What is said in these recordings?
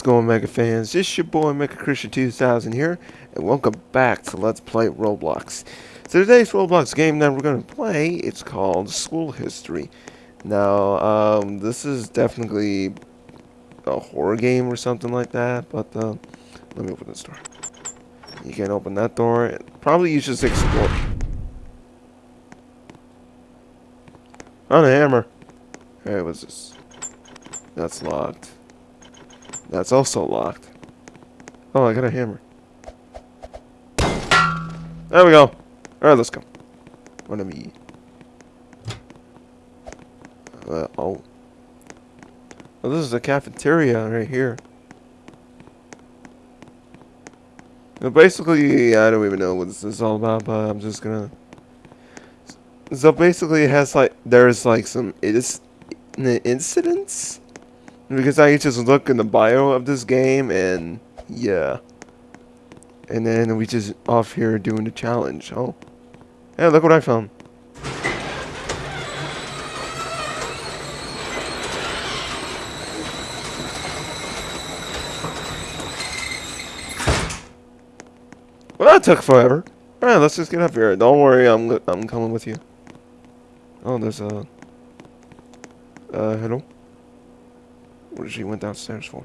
What's going Mega fans? This your boy Mega Christian 2000 here, and welcome back to Let's Play Roblox. So today's Roblox game that we're going to play, it's called School History. Now, um, this is definitely a horror game or something like that, but uh, let me open this door. You can't open that door. Probably you just explore. On a hammer. Hey, what's this? That's locked. That's also locked. Oh, I got a hammer. There we go. Alright, let's go. What am I? Uh, oh. Oh, this is the cafeteria right here. Now, basically, I don't even know what this is all about, but I'm just gonna... So basically, it has like, there's like some incidents because I just look in the bio of this game and yeah. And then we just off here doing the challenge. Oh. Yeah, look what I found. Well, that took forever. Alright, let's just get up here. Don't worry, I'm I'm coming with you. Oh, there's a... Uh, hello? What did she went downstairs for?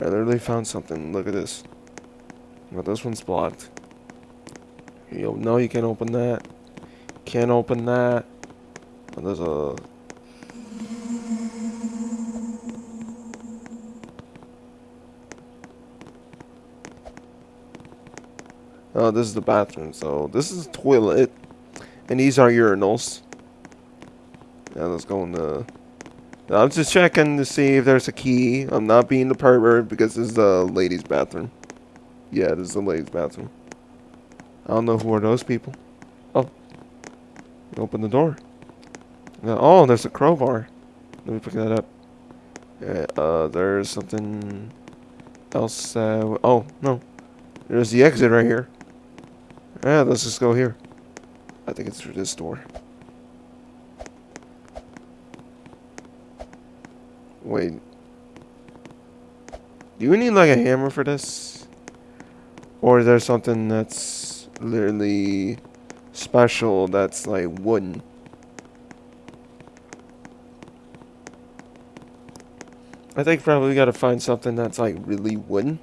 I literally found something. Look at this. But this one's blocked. Yo, no, you can't open that. Can't open that. There's a... Oh, this is the bathroom. So, this is the toilet. And these are urinals. Yeah, let's go in the... I'm just checking to see if there's a key. I'm not being the pervert because this is the ladies' bathroom. Yeah, this is the ladies' bathroom. I don't know who are those people. Oh. Open the door. Oh, there's a crowbar. Let me pick that up. Yeah, uh, there's something else. Uh, oh, no. There's the exit right here. Yeah, let's just go here. I think it's through this door. Wait. Do we need like a hammer for this? Or is there something that's literally special that's like wooden? I think probably we gotta find something that's like really wooden.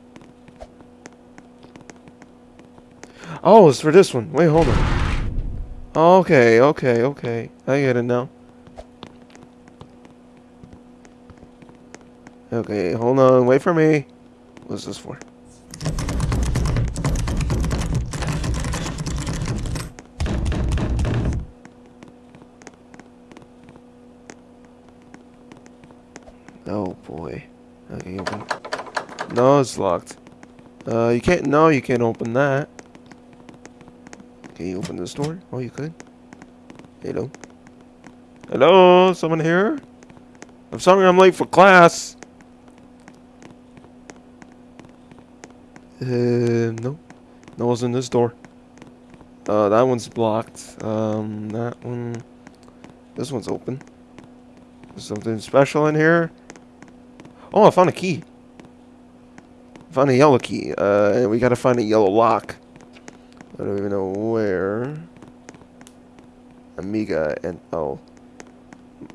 Oh, it's for this one. Wait, hold on. Okay, okay, okay. I get it now. Okay, hold on. Wait for me. What's this for? Oh boy. Okay, open. No, it's locked. Uh, you can't. No, you can't open that. Can you open this door? Oh, you could. Hello. Hello, someone here? I'm sorry I'm late for class. Uh, no. No one's in this door. Uh, that one's blocked. Um, that one... This one's open. There's something special in here. Oh, I found a key. I found a yellow key. Uh, and we gotta find a yellow lock. I don't even know where. Amiga and... Oh.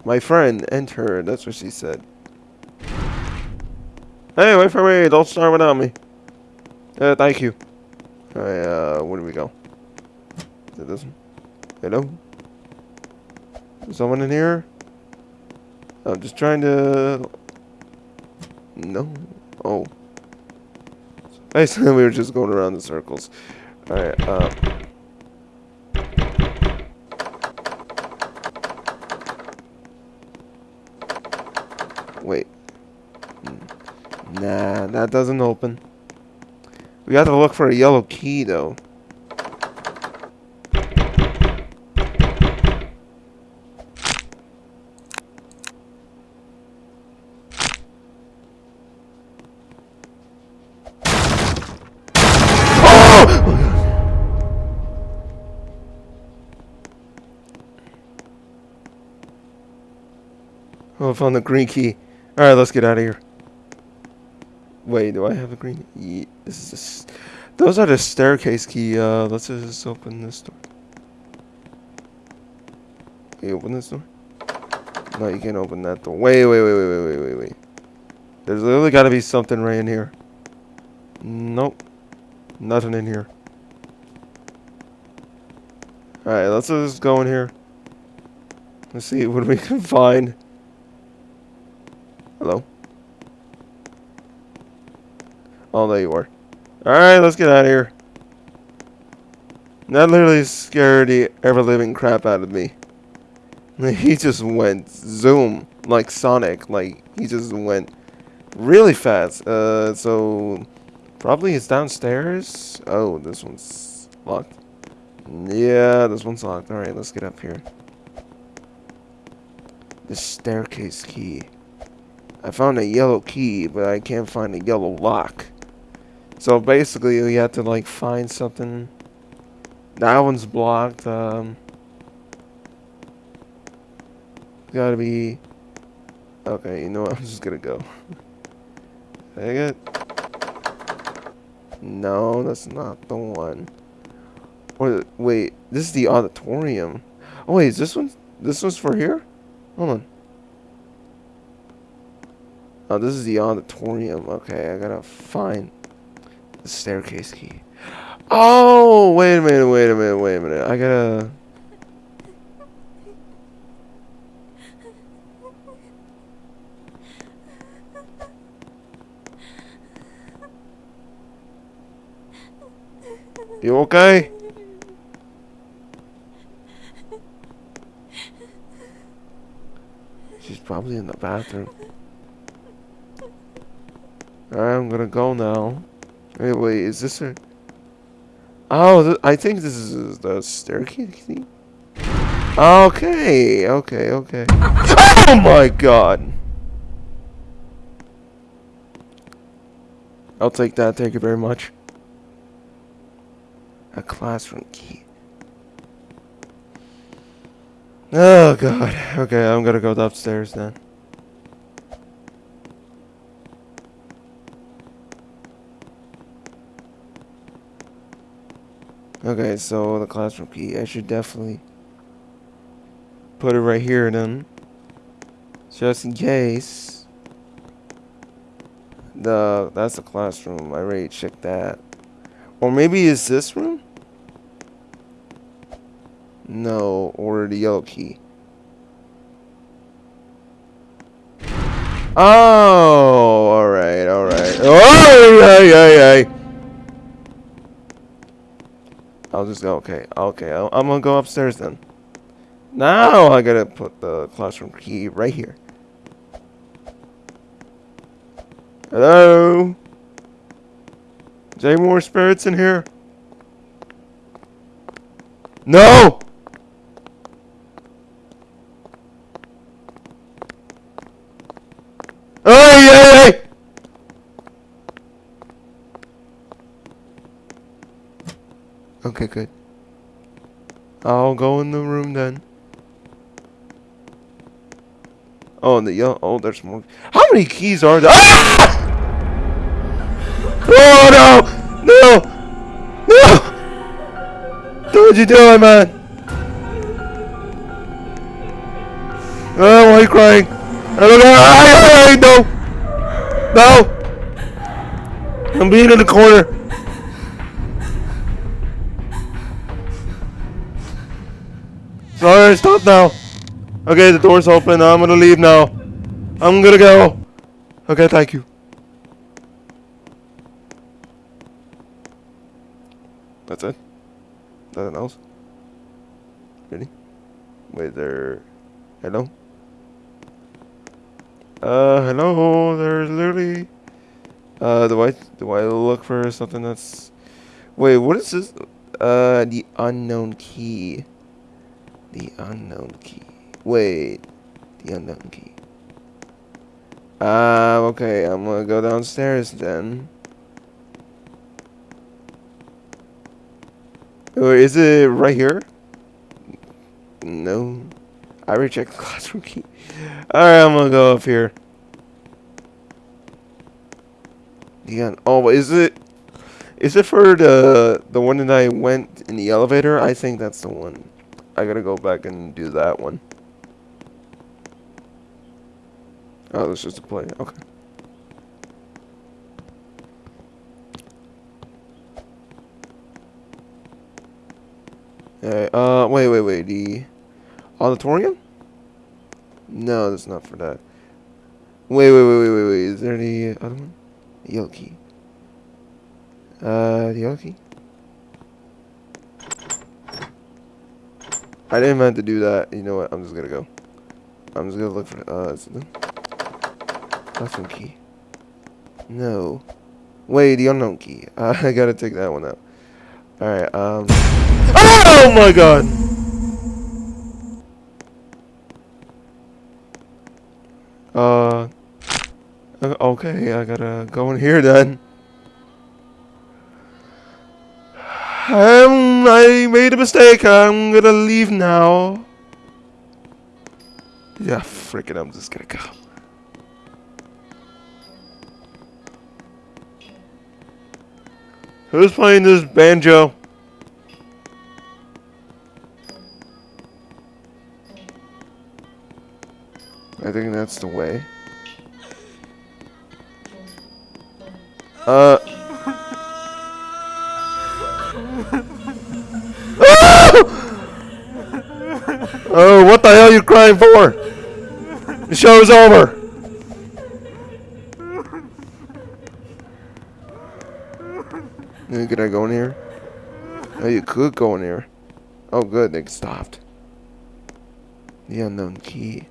My friend, enter. That's what she said. Hey, wait for me. Don't start without me. Uh, thank you. Uh, where do we go? Is it this one? Hello? Is someone in here? I'm just trying to... No? Oh. Basically, we were just going around in circles. Alright, uh... Wait. Nah, that doesn't open. We have to look for a yellow key, though. Oh, oh I found the green key. Alright, let's get out of here. Wait, do I have a green? Yeah, this is those are the staircase key. Uh, let's just open this door. Can you open this door? No, you can't open that door. Wait, wait, wait, wait, wait, wait, wait, wait. There's literally got to be something right in here. Nope. Nothing in here. Alright, let's just go in here. Let's see what we can find. Hello? Oh, there you are. Alright, let's get out of here. That literally scared the ever-living crap out of me. He just went zoom, like Sonic. Like, he just went really fast. Uh, so, probably it's downstairs. Oh, this one's locked. Yeah, this one's locked. Alright, let's get up here. The staircase key. I found a yellow key, but I can't find a yellow lock. So basically, we have to like find something. That one's blocked. Um, gotta be. Okay, you know what? I'm just gonna go. Dang it. No, that's not the one. Or wait, this is the auditorium. Oh wait, is this one? This one's for here? Hold on. Oh, this is the auditorium. Okay, I gotta find staircase key. Oh, wait a minute, wait a minute, wait a minute. I gotta... You okay? She's probably in the bathroom. I'm gonna go now. Wait, wait, is this a... Oh, th I think this is the staircase. Okay, okay, okay. Oh my god! I'll take that, thank you very much. A classroom key. Oh god. Okay, I'm gonna go upstairs then. Okay, so the classroom key, I should definitely put it right here then. Just in case. The that's the classroom. I already checked that. Or maybe is this room? No, or the yellow key. Oh, alright, alright. Oh, yeah, yeah, yeah. I'll just go, okay, okay, i am gonna go upstairs then. Now I gotta put the classroom key right here. Hello? Is any more spirits in here? No! Oh, yeah! Okay, good. I'll go in the room then. Oh, the yellow. Oh, there's more. How many keys are there? Ah! Oh no! No! No! What you doing, man? Oh, why are you crying? I don't know. No! No! I'm being in the corner. Alright, stop now. Okay, the door's open. I'm gonna leave now. I'm gonna go. Okay, thank you. That's it? Nothing else? Really? Wait, there... Hello? Uh, hello? There's literally... Uh, do I, do I look for something that's... Wait, what is this? Uh, the unknown key. The unknown key. Wait. The unknown key. Ah, uh, okay. I'm gonna go downstairs then. Or is it right here? No. I reject the classroom key. Alright, I'm gonna go up here. Yeah. Oh, is it? Is it for the the one that I went in the elevator? I think that's the one. I gotta go back and do that one. Oh, that's just a play. Okay. Alright, uh, wait, wait, wait, the auditorium? No, that's not for that. Wait, wait, wait, wait, wait, wait, is there any other one? The key. Uh, the yellow? I didn't meant to do that. You know what? I'm just gonna go. I'm just gonna look for, uh, it key? No. Wait, the unknown key. Uh, I gotta take that one out. Alright, um. Oh my god! Uh. Okay, I gotta go in here then. I made a mistake. I'm gonna leave now. Yeah, freaking, I'm just gonna go. Who's playing this banjo? I think that's the way. Uh. What the hell are you crying for? The show's over. Can I go in here? Oh, you could go in here. Oh, good. They stopped. The unknown key.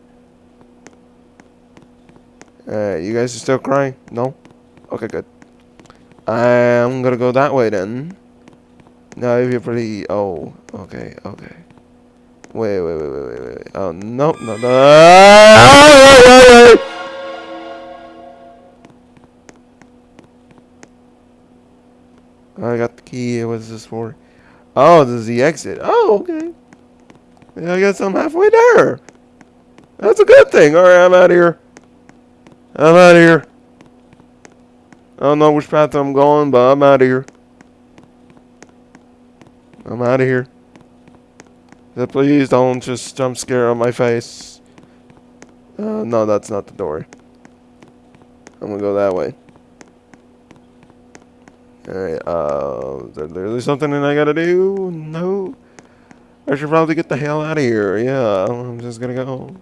Uh, you guys are still crying? No? Okay, good. I'm gonna go that way then. No, if you're pretty... Oh, okay, okay. Wait, wait, wait, wait, wait. Oh, no, no, no. I got the key. What is this for? Oh, this is the exit. Oh, okay. Yeah, I guess I'm halfway there. That's a good thing. Alright, I'm out of here. I'm out of here. I don't know which path I'm going, but I'm out of here. I'm out of here. Please don't just jump scare on my face. Uh, no, that's not the door. I'm gonna go that way. Alright, uh, is there literally something that I gotta do? No. I should probably get the hell out of here. Yeah, I'm just gonna go.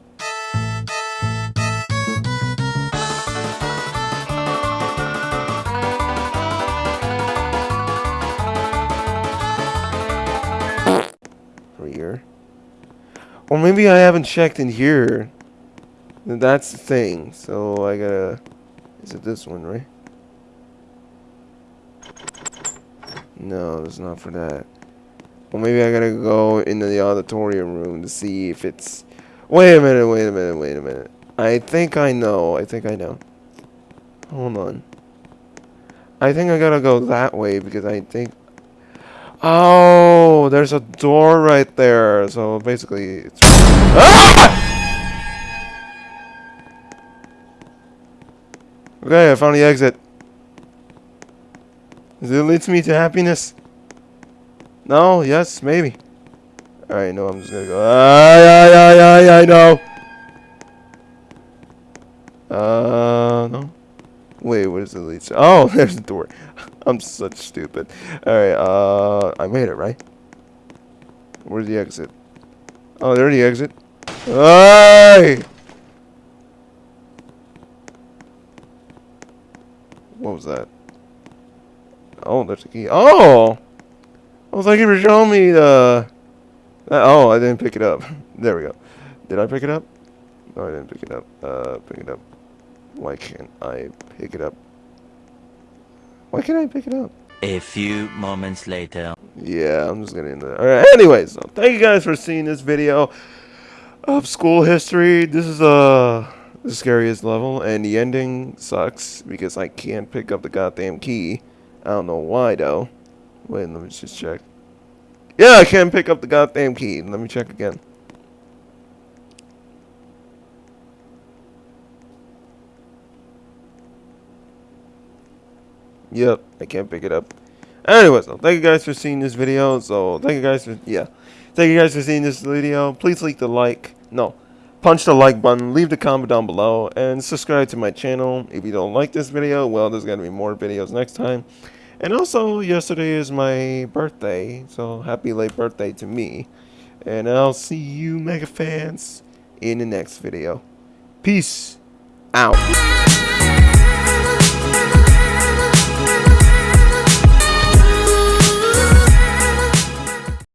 Or maybe I haven't checked in here. That's the thing. So I gotta... Is it this one, right? No, it's not for that. Well, maybe I gotta go into the auditorium room to see if it's... Wait a minute, wait a minute, wait a minute. I think I know. I think I know. Hold on. I think I gotta go that way because I think Oh, there's a door right there. So basically, it's. Ah! Okay, I found the exit. Does it lead me to happiness? No, yes, maybe. Alright, no, I'm just gonna go. I, I, I, I, I know. Uh, no. Wait, what is the lead? Oh, there's the door. I'm such stupid. Alright, uh, I made it, right? Where's the exit? Oh, there's the exit. Hey! What was that? Oh, there's a key. Oh! Well, thank you for showing me the... oh, I didn't pick it up. There we go. Did I pick it up? No, I didn't pick it up. Uh, pick it up. Why can't I pick it up? Why can't I pick it up? A few moments later. Yeah, I'm just gonna end it. Alright, anyways, so thank you guys for seeing this video of school history. This is uh the scariest level, and the ending sucks because I can't pick up the goddamn key. I don't know why though. Wait, let me just check. Yeah, I can't pick up the goddamn key. Let me check again. Yep, I can't pick it up. Anyways, so thank you guys for seeing this video. So thank you guys for yeah, thank you guys for seeing this video. Please leave the like, no, punch the like button, leave the comment down below, and subscribe to my channel. If you don't like this video, well, there's gonna be more videos next time. And also, yesterday is my birthday, so happy late birthday to me. And I'll see you mega fans in the next video. Peace out.